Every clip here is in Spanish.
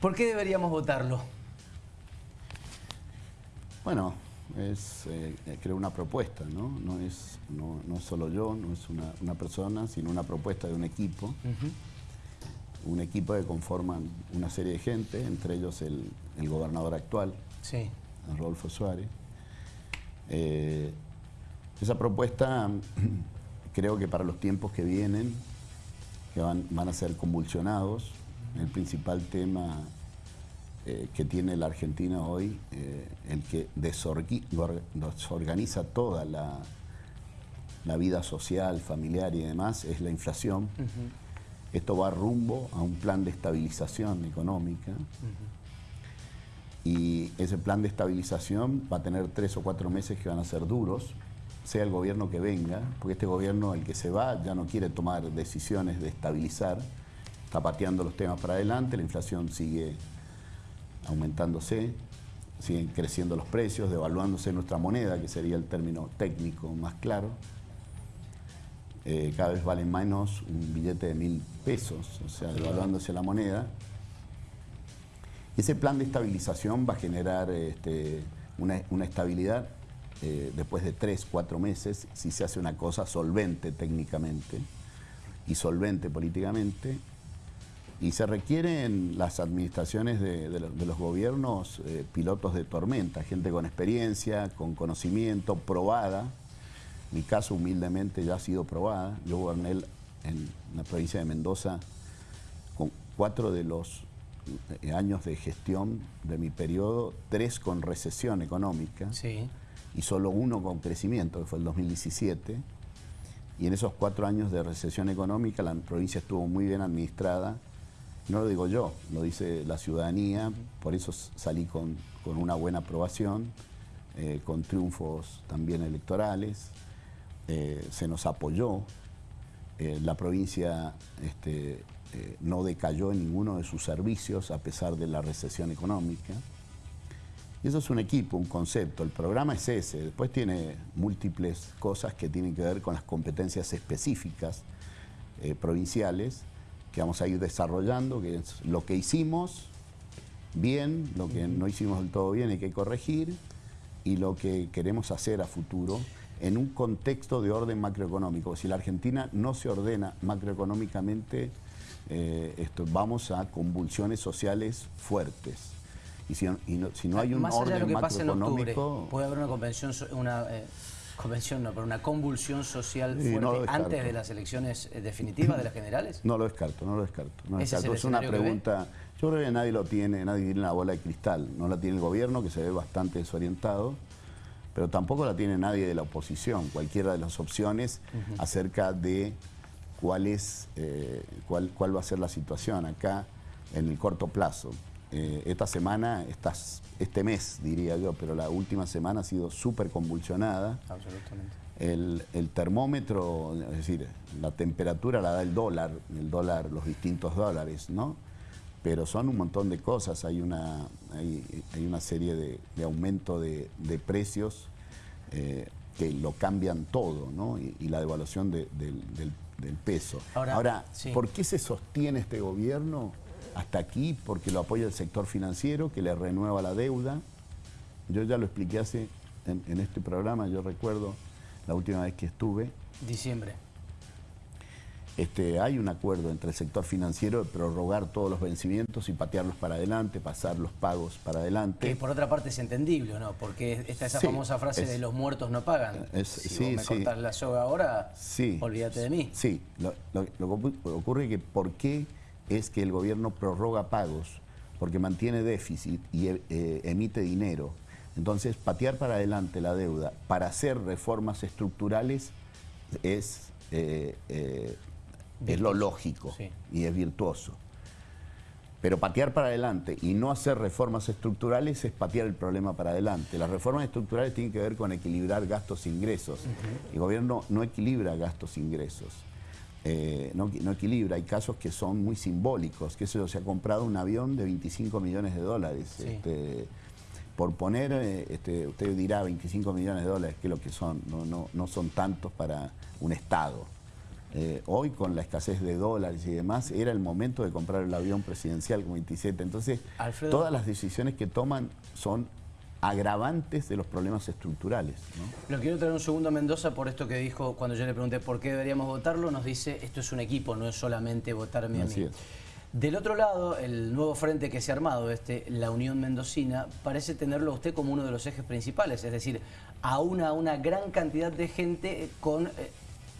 ¿Por qué deberíamos votarlo? Bueno, es eh, creo una propuesta, ¿no? No es, no, no solo yo, no es una, persona, sino una propuesta de un equipo. Un equipo que conforman una serie de gente, entre ellos el, gobernador actual, sí. Rodolfo Suárez. Eh, esa propuesta creo que para los tiempos que vienen, que van, van a ser convulsionados, el principal tema eh, que tiene la Argentina hoy, eh, el que desorganiza toda la, la, vida social, familiar y demás, es la inflación. Esto va rumbo a un plan de estabilización económica. Y ese plan de estabilización va a tener tres o cuatro meses que van a ser duros, sea el gobierno que venga, porque este gobierno, el que se va, ya no quiere tomar decisiones de estabilizar, está pateando los temas para adelante, la inflación sigue aumentándose, siguen creciendo los precios, devaluándose nuestra moneda, que sería el término técnico más claro. Eh, cada vez vale menos un billete de mil pesos, o sea, devaluándose la moneda. Ese plan de estabilización va a generar este, una, estabilidad eh, después de tres, cuatro meses, si se hace una cosa solvente técnicamente y solvente políticamente, y se requieren las administraciones de, los gobiernos eh, pilotos de tormenta, gente con experiencia, con conocimiento, probada. Mi caso humildemente ya ha sido probada. Yo goberné en la provincia de Mendoza con cuatro de los eh, años de gestión de mi periodo, tres con recesión económica y solo uno con crecimiento, que fue el 2017. Y en esos cuatro años de recesión económica la provincia estuvo muy bien administrada no lo digo yo, lo dice la ciudadanía, por eso salí con, una buena aprobación, eh, con triunfos también electorales, eh, se nos apoyó, eh, la provincia este, no decayó en ninguno de sus servicios a pesar de la recesión económica. Y eso es un equipo, un concepto, el programa es ese, después tiene múltiples cosas que tienen que ver con las competencias específicas provinciales, que vamos a ir desarrollando, que es lo que hicimos bien, lo que no hicimos del todo bien hay que corregir y lo que queremos hacer a futuro en un contexto de orden macroeconómico. Si la Argentina no se ordena macroeconómicamente, eh, esto, vamos a convulsiones sociales fuertes. Y si, no, hay un orden macroeconómico... puede haber una convención, una, eh, convención, no, pero una convulsión social fuerte antes de las elecciones eh, definitivas de las generales? No lo descarto, no lo descarto. No Es, una pregunta, yo creo que nadie lo tiene, nadie tiene la bola de cristal. No la tiene el gobierno, que se ve bastante desorientado, pero tampoco la tiene nadie de la oposición, cualquiera de las opciones acerca de cuál, es, eh, cuál, cuál va a ser la situación acá en el corto plazo. Eh, esta semana, estas, este mes diría yo, pero la última semana ha sido súper convulsionada. Absolutamente. El, termómetro, es decir, la temperatura la da el dólar, el dólar, los distintos dólares, ¿no? Pero son un montón de cosas, hay una, hay, una serie de, aumento de, precios eh, que lo cambian todo, ¿no? Y, la devaluación del, peso. Ahora, ¿por qué se sostiene este gobierno? Hasta aquí porque lo apoya el sector financiero que le renueva la deuda. Yo ya lo expliqué hace en, este programa, yo recuerdo la última vez que estuve. Diciembre. Este, hay un acuerdo entre el sector financiero de prorrogar todos los vencimientos y patearlos para adelante, pasar los pagos para adelante. Que por otra parte es entendible, ¿no? Porque está esa famosa frase de los muertos no pagan. si vos me la soga ahora, olvídate de mí. Sí, lo, lo que ocurre es que ¿por qué es que el gobierno prorroga pagos porque mantiene déficit y eh, emite dinero. Entonces, patear para adelante la deuda para hacer reformas estructurales es, eh, eh, es lo lógico y es virtuoso. Pero patear para adelante y no hacer reformas estructurales es patear el problema para adelante. Las reformas estructurales tienen que ver con equilibrar gastos e ingresos. El gobierno no equilibra gastos e ingresos. Eh, no, equilibra. Hay casos que son muy simbólicos, que eso se ha comprado un avión de 25 millones de dólares. Este, por poner, eh, este, usted dirá 25 millones de dólares, que es lo que son, no, no, no son tantos para un Estado. Eh, hoy con la escasez de dólares y demás, era el momento de comprar el avión presidencial con 27. Entonces, todas las decisiones que toman son agravantes de los problemas estructurales. Lo quiero traer un segundo a Mendoza por esto que dijo cuando yo le pregunté por qué deberíamos votarlo, nos dice esto es un equipo, no es solamente votarme a mí. Del otro lado, el nuevo frente que se ha armado, este, la Unión Mendocina, parece tenerlo a usted como uno de los ejes principales, es decir, a una, una gran cantidad de gente con eh,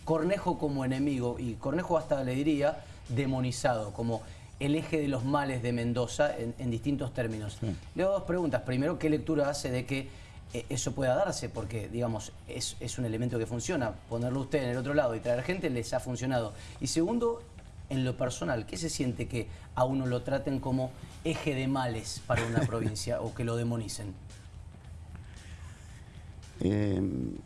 Cornejo como enemigo, y Cornejo hasta le diría demonizado, como el eje de los males de Mendoza en, distintos términos. Le hago dos preguntas. Primero, ¿qué lectura hace de que eh, eso pueda darse? Porque, digamos, es, un elemento que funciona. Ponerlo usted en el otro lado y traer gente les ha funcionado. Y segundo, en lo personal, ¿qué se siente que a uno lo traten como eje de males para una provincia o que lo demonicen? Em,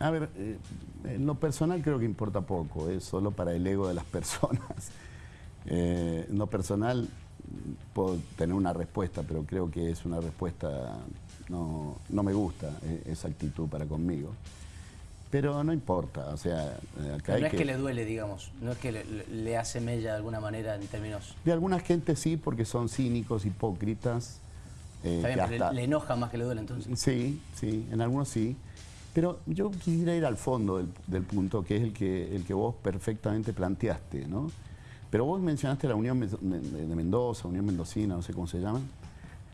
a ver, eh, en lo personal creo que importa poco, es solo para el ego de las personas. Eh, en lo personal puedo tener una respuesta, pero creo que es una respuesta, no, me gusta eh, esa actitud para conmigo. Pero no importa, o sea, eh, acá No es que... le duele, digamos, no es que le, hace mella de alguna manera en términos... De alguna gente sí, porque son cínicos, hipócritas. le, enoja más que le duele entonces. Sí, sí, en algunos sí. Pero yo quisiera ir al fondo del, del punto, que es el que, el que vos perfectamente planteaste, ¿no? Pero vos mencionaste la Unión de Mendoza, Unión Mendocina, no sé cómo se llama.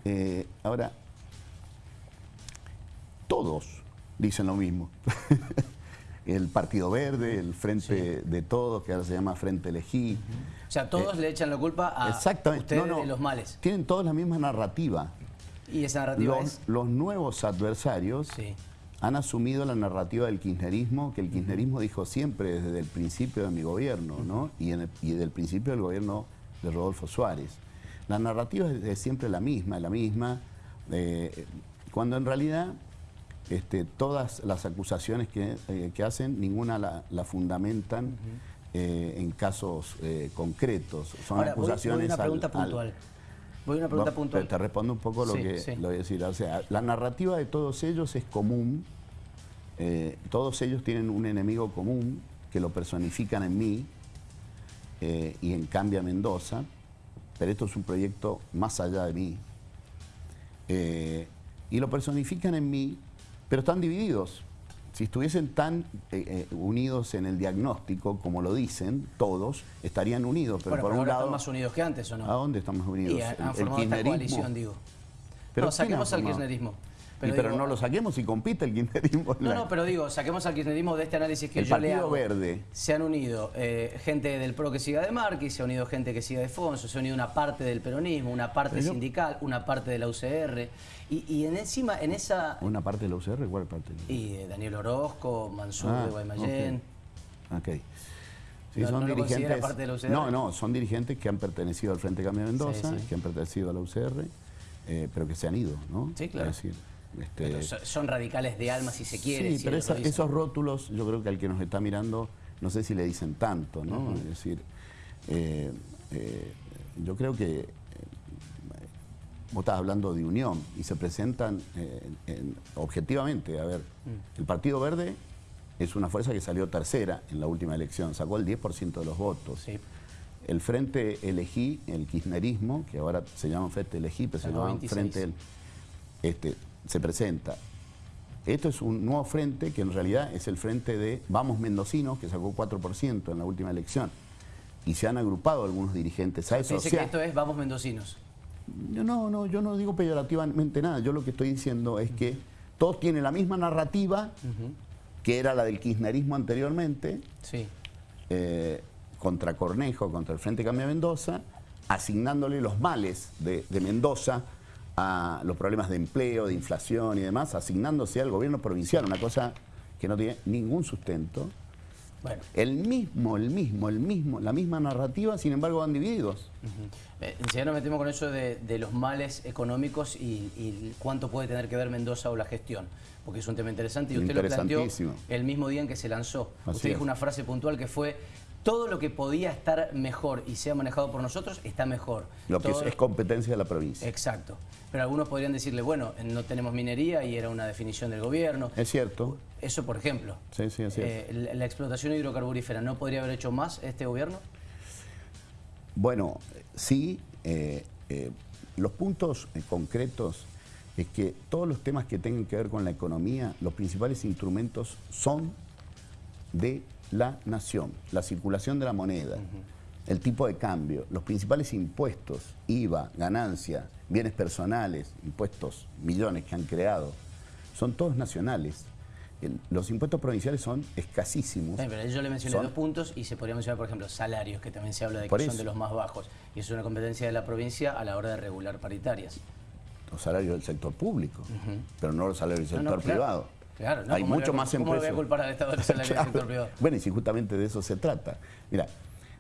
Eh, ahora, todos dicen lo mismo. el Partido Verde, el Frente de Todos, que ahora se llama Frente Elegí. O sea, todos eh, le echan la culpa a ustedes de los males. Tienen todos la misma narrativa. ¿Y esa narrativa los, Los nuevos adversarios han asumido la narrativa del kirchnerismo, que el kirchnerismo dijo siempre desde el principio de mi gobierno, ¿no? Y, en desde el principio del gobierno de Rodolfo Suárez. La narrativa es, siempre la misma, la misma, eh, cuando en realidad este, todas las acusaciones que, eh, hacen, ninguna la, fundamentan eh, en casos concretos. Son acusaciones... Voy, a una pregunta puntual. Voy a una pregunta puntual. Te, respondo un poco lo que lo voy a decir. O sea, la narrativa de todos ellos es común. Eh, todos ellos tienen un enemigo común que lo personifican en mí eh, y en Cambia Mendoza. Pero esto es un proyecto más allá de mí. Eh, y lo personifican en mí, pero están divididos si estuviesen tan eh, eh, unidos en el diagnóstico, como lo dicen todos, estarían unidos. Pero por un lado, están más unidos que antes, ¿o no? ¿A dónde estamos unidos? Y han, formado esta coalición, digo. Pero no, saquemos al kirchnerismo. Pero, no lo saquemos y compite el kirchnerismo. No, no, pero digo, saquemos al kirchnerismo de este análisis que el yo le hago. Verde. Se han unido eh, gente del PRO que siga de Marquis, se ha unido gente que siga de Fonso, se ha unido una parte del peronismo, una parte sindical, una parte de la UCR. Y, en encima, en esa... ¿Una parte de la UCR? ¿Cuál parte? Y eh, Daniel Orozco, Mansur de Guaymallén. Ok. Sí, son dirigentes, parte de la UCR? No, no, son dirigentes que han pertenecido al Frente Cambio de Mendoza, que han pertenecido a la UCR, eh, pero que se han ido, ¿no? Sí, claro. decir, este, son radicales de alma si se quiere. Sí, pero esos rótulos yo creo que al que nos está mirando no sé si le dicen tanto, ¿no? Es decir, eh, eh, yo creo que eh, vos estás hablando de unión y se presentan objetivamente, a ver, mm. el Partido Verde es una fuerza que salió tercera en la última elección, sacó el 10% de los votos. El Frente Elegí, el kirchnerismo, que ahora se llama Frente Elegí, pero se llama Frente... este, se presenta. Esto es un nuevo frente que en realidad es el frente de Vamos Mendocinos, que sacó 4% en la última elección. Y se han agrupado algunos dirigentes a eso. Dice que esto es Vamos Mendocinos. No, no, yo no digo peyorativamente nada. Yo lo que estoy diciendo es que todos tienen la misma narrativa que era la del kirchnerismo anteriormente, sí. Eh, contra Cornejo, contra el Frente Cambia Mendoza, asignándole los males de Mendoza a los problemas de empleo, de inflación y demás, asignándose al gobierno provincial, una cosa que no tiene ningún sustento. Bueno. El mismo, el mismo, el mismo, la misma narrativa, sin embargo, van divididos. Uh nos metemos con eso de, los males económicos y, cuánto puede tener que ver Mendoza o la gestión, porque es un tema interesante y usted lo planteó el mismo día en que se lanzó. Usted dijo una frase puntual que fue todo lo que podía estar mejor y sea manejado por nosotros está mejor. Lo que es, competencia de la provincia. Exacto. Pero algunos podrían decirle, bueno, no tenemos minería y era una definición del gobierno. Es cierto. Eso, por ejemplo. Sí, sí, es cierto. Eh, la, explotación hidrocarburífera, ¿no podría haber hecho más este gobierno? Bueno, sí. Eh, eh, los puntos concretos es que todos los temas que tengan que ver con la economía, los principales instrumentos son de la nación, la circulación de la moneda, el tipo de cambio, los principales impuestos, IVA, ganancia, bienes personales, impuestos, millones que han creado, son todos nacionales. los impuestos provinciales son escasísimos. pero yo le mencioné dos puntos y se podría mencionar, por ejemplo, salarios, que también se habla de que son de los más bajos. Y es una competencia de la provincia a la hora de regular paritarias. Los salarios del sector público, pero no los salarios del sector privado. Claro, Hay mucho más empresas. ¿Cómo voy a culpar al Estado del sector privado? Bueno, y si justamente de eso se trata. Mira,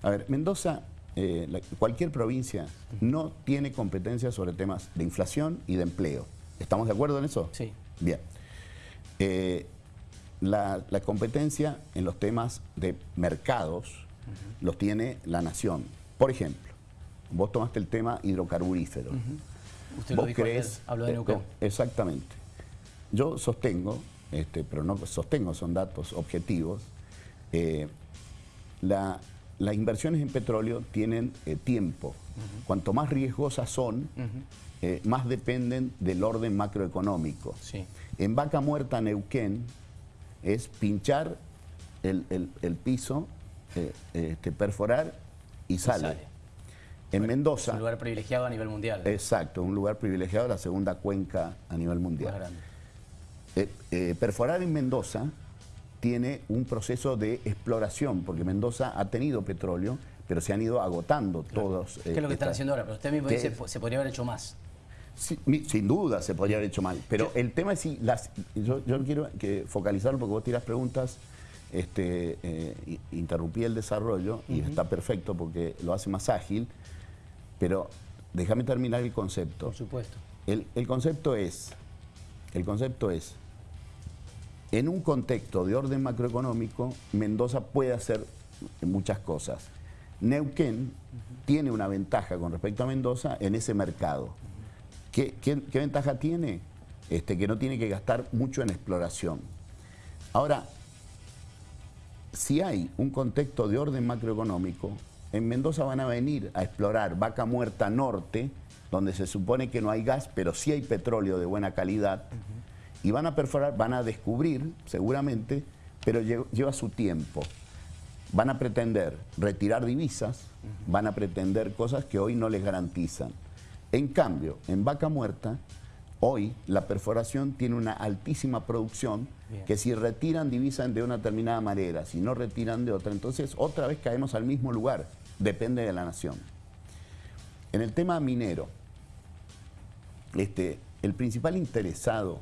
a ver, Mendoza, eh, cualquier provincia no tiene competencia sobre temas de inflación y de empleo. ¿Estamos de acuerdo en eso? Sí. Bien. Eh, la, competencia en los temas de mercados los tiene la nación. Por ejemplo, vos tomaste el tema hidrocarburífero. Usted lo dijo crees, habló de Neuquén. Exactamente. Yo sostengo este, pero no sostengo, son datos objetivos, eh, las inversiones en petróleo tienen eh, tiempo. Cuanto más riesgosas son, eh, más dependen del orden macroeconómico. En Vaca Muerta, Neuquén, es pinchar el, piso, este, perforar y sale. En Mendoza... Es un lugar privilegiado a nivel mundial. Exacto, un lugar privilegiado, la segunda cuenca a nivel mundial. Eh, eh, perforar en Mendoza tiene un proceso de exploración, porque Mendoza ha tenido petróleo, pero se han ido agotando todos. ¿Qué es lo que están haciendo ahora? Pero usted mismo dice, se podría haber hecho más. sin duda se podría haber hecho mal, pero el tema es si las, yo, quiero que focalizarlo porque vos tiras preguntas, este, eh, interrumpí el desarrollo y está perfecto porque lo hace más ágil, pero déjame terminar el concepto. Por supuesto. El, el concepto es, el concepto es, en un contexto de orden macroeconómico, Mendoza puede hacer muchas cosas. Neuquén tiene una ventaja con respecto a Mendoza en ese mercado. ¿Qué, ventaja tiene? Este, que no tiene que gastar mucho en exploración. Ahora, si hay un contexto de orden macroeconómico, en Mendoza van a venir a explorar Vaca Muerta Norte, donde se supone que no hay gas, pero sí hay petróleo de buena calidad, y van a perforar, van a descubrir seguramente, pero lleva su tiempo. Van a pretender retirar divisas, van a pretender cosas que hoy no les garantizan. En cambio, en Vaca Muerta, hoy la perforación tiene una altísima producción que si retiran divisas de una determinada manera, si no retiran de otra, entonces otra vez caemos al mismo lugar, depende de la nación. En el tema minero, este, el principal interesado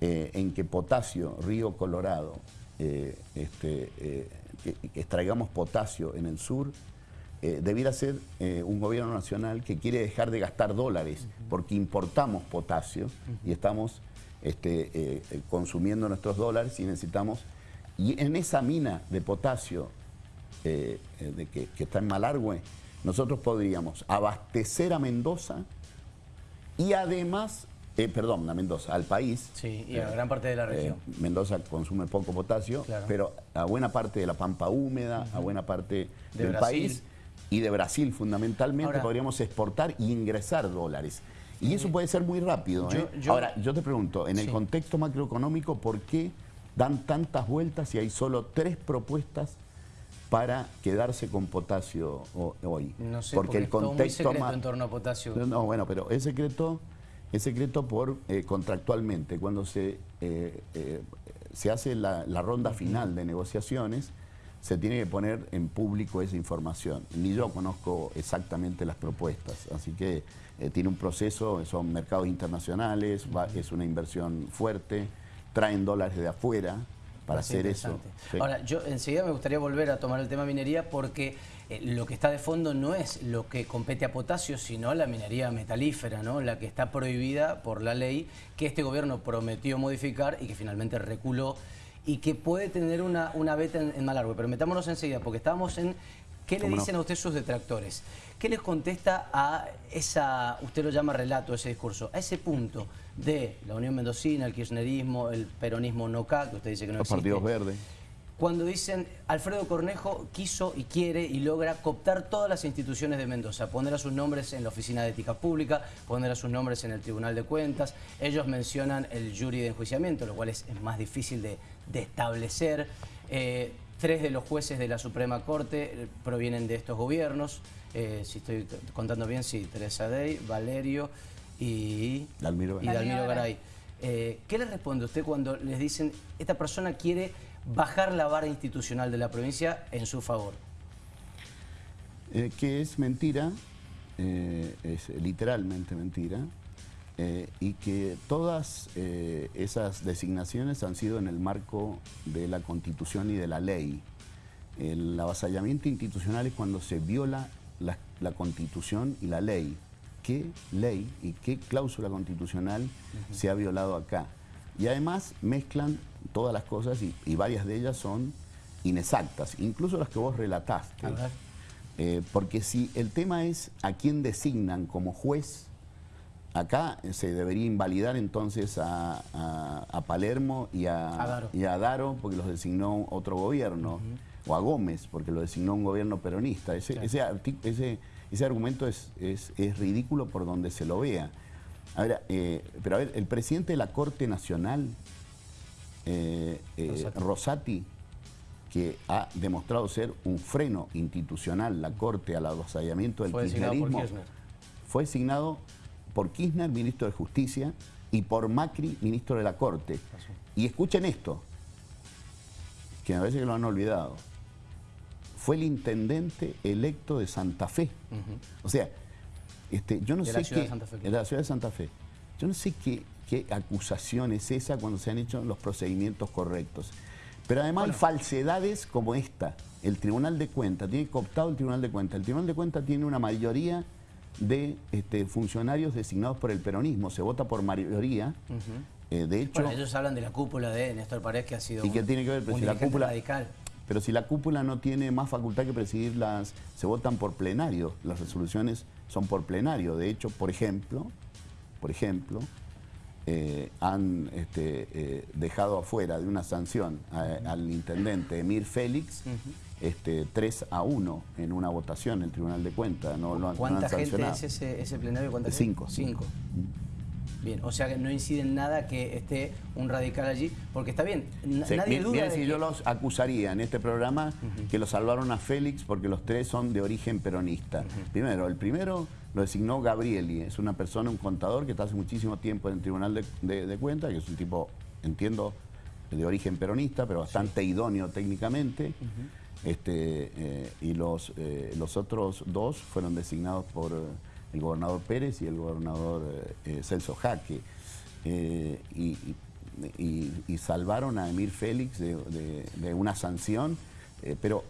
eh, en que potasio, Río Colorado, eh, este, eh, extraigamos potasio en el sur, debiera ser un gobierno nacional que quiere dejar de gastar dólares porque importamos potasio y estamos este, consumiendo nuestros dólares y necesitamos... Y en esa mina de potasio de que, que está en Malargüe, nosotros podríamos abastecer a Mendoza y además eh, perdón, a Mendoza, al país. Sí, y a gran parte de la eh, región. Mendoza consume poco potasio, pero a buena parte de la pampa húmeda, a buena parte del país y de Brasil fundamentalmente podríamos exportar e ingresar dólares. Y eso puede ser muy rápido. ¿eh? Ahora, yo te pregunto, en el contexto macroeconómico, ¿por qué dan tantas vueltas si hay solo tres propuestas para quedarse con potasio hoy? No sé, porque, el contexto muy en torno a potasio. No, bueno, pero es secreto es secreto por eh, contractualmente. Cuando se, eh, eh, se hace la, ronda final de negociaciones, se tiene que poner en público esa información. Ni yo conozco exactamente las propuestas, así que tiene un proceso, son mercados internacionales, es una inversión fuerte, traen dólares de afuera, para hacer eso. Ahora, yo enseguida me gustaría volver a tomar el tema minería porque eh, lo que está de fondo no es lo que compete a potasio, sino la minería metalífera, ¿no? la que está prohibida por la ley que este gobierno prometió modificar y que finalmente reculó y que puede tener una, una beta en, en Malargüe. Pero metámonos enseguida, porque estábamos en ¿Qué le dicen a usted sus detractores? ¿Qué les contesta a esa, usted lo llama relato, ese discurso, a ese punto de la Unión Mendocina, el kirchnerismo, el peronismo no que usted dice que no Los partidos verdes. Cuando dicen, Alfredo Cornejo quiso y quiere y logra cooptar todas las instituciones de Mendoza, poner a sus nombres en la Oficina de Ética Pública, poner a sus nombres en el Tribunal de Cuentas, ellos mencionan el jury de enjuiciamiento, lo cual es, más difícil de, establecer. Eh, Tres de los jueces de la Suprema Corte eh, provienen de estos gobiernos. Eh, si estoy contando bien, sí, Teresa Dey, Valerio y Dalmiro, Garay. Eh, ¿Qué le responde usted cuando les dicen esta persona quiere bajar la vara institucional de la provincia en su favor? que es mentira, es literalmente mentira, eh, y que todas eh, esas designaciones han sido en el marco de la Constitución y de la ley. El avasallamiento institucional es cuando se viola la, Constitución y la ley. ¿Qué ley y qué cláusula constitucional se ha violado acá? Y además mezclan todas las cosas y, varias de ellas son inexactas, incluso las que vos relataste. Eh, porque si el tema es a quién designan como juez, Acá se debería invalidar entonces a, Palermo y a, Daro porque los designó otro gobierno, o a Gómez porque lo designó un gobierno peronista. Ese, ese, argumento es, ridículo por donde se lo vea. A ver, eh, pero a ver, el presidente de la Corte Nacional, eh, eh, Rosati. que ha demostrado ser un freno institucional, la Corte al avasallamiento del kirchnerismo, fue designado por Kirchner, ministro de Justicia, y por Macri, ministro de la Corte. Y escuchen esto, que a veces que lo han olvidado. Fue el intendente electo de Santa Fe. O sea, este, yo no sé qué... De la ciudad de Santa Fe. Yo no sé qué, qué acusación es esa cuando se han hecho los procedimientos correctos. Pero además hay falsedades como esta. El Tribunal de Cuentas, tiene cooptado el Tribunal de Cuentas. El Tribunal de Cuentas tiene una mayoría de este, funcionarios designados por el peronismo. Se vota por mayoría. Eh, de hecho, bueno, ellos hablan de la cúpula de Néstor Paredes que ha sido ¿Y qué tiene que ver? Pero si la cúpula, radical. Pero si la cúpula no tiene más facultad que presidir las... Se votan por plenario. Las resoluciones son por plenario. De hecho, por ejemplo, por ejemplo, eh, han este, eh, dejado afuera de una sanción al intendente Emir Félix este, 3 a 1 en una votación en el Tribunal de Cuentas. No, no, ¿Cuánta gente es ese, plenario? ¿Cuánta Cinco. Cinco. Bien, o sea que no incide en nada que esté un radical allí, porque está bien, nadie duda bien, si yo los acusaría en este programa que lo salvaron a Félix porque los tres son de origen peronista. Primero, el primero lo designó Gabrieli, es una persona, un contador que está hace muchísimo tiempo en el Tribunal de, Cuentas, que es un tipo, entiendo, de origen peronista, pero bastante idóneo técnicamente. Este, eh, y los, eh, los otros dos fueron designados por eh, el gobernador Pérez y el gobernador Celso Jaque. Y, salvaron a Emir Félix de, una sanción, pero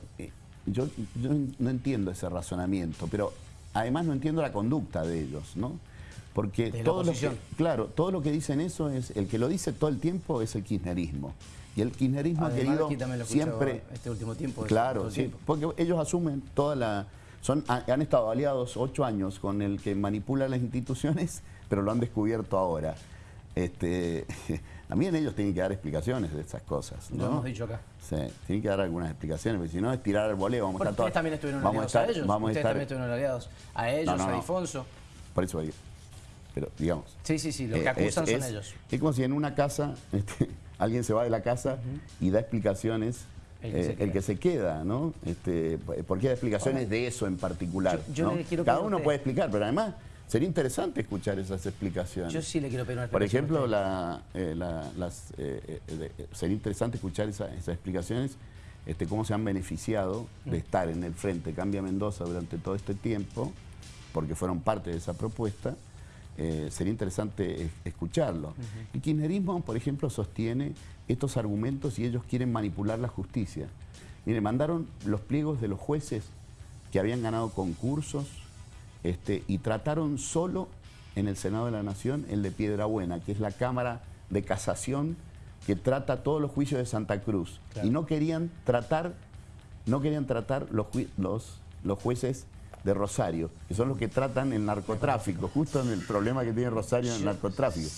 yo, no entiendo ese razonamiento, pero además no entiendo la conducta de ellos, ¿no? Porque todo lo que, claro, todo lo que dicen eso es, el que lo dice todo el tiempo es el kirchnerismo. Y el kirchnerismo ha querido siempre... Este último tiempo. Claro, sí, porque ellos asumen toda la... Son, han estado aliados ocho años con el que manipula las instituciones, pero lo han descubierto ahora. Este, también ellos tienen que dar explicaciones de esas cosas. Lo hemos dicho acá. Sí, tienen que dar algunas explicaciones, porque si no es tirar el voleo. Vamos a estar ustedes también estuvieron aliados a, ellos. Vamos ustedes también estuvieron aliados a ellos, a Alfonso. Por eso, pero digamos... Sí, sí, sí, los que eh, acusan son ellos. Es como si en una casa... Este, alguien se va de la casa y da explicaciones el que, se, eh, queda, ¿no? Este, ¿Por qué da explicaciones de eso en particular? Cada uno puede explicar, pero además sería interesante escuchar esas explicaciones. Yo sí le quiero pedir una Por ejemplo, la, eh, las, eh, sería interesante escuchar esas explicaciones, este, cómo se han beneficiado de mm. estar en el frente Cambia Mendoza durante todo este tiempo, porque fueron parte de esa propuesta, eh, sería interesante escucharlo. El kirchnerismo, por ejemplo, sostiene estos argumentos y ellos quieren manipular la justicia. Mire, mandaron los pliegos de los jueces que habían ganado concursos este, y trataron solo en el Senado de la Nación el de Piedra Buena, que es la Cámara de Casación que trata todos los juicios de Santa Cruz. Y no querían tratar, no querían tratar los, los, los jueces de Rosario, que son los que tratan el narcotráfico, justo en el problema que tiene Rosario en el narcotráfico.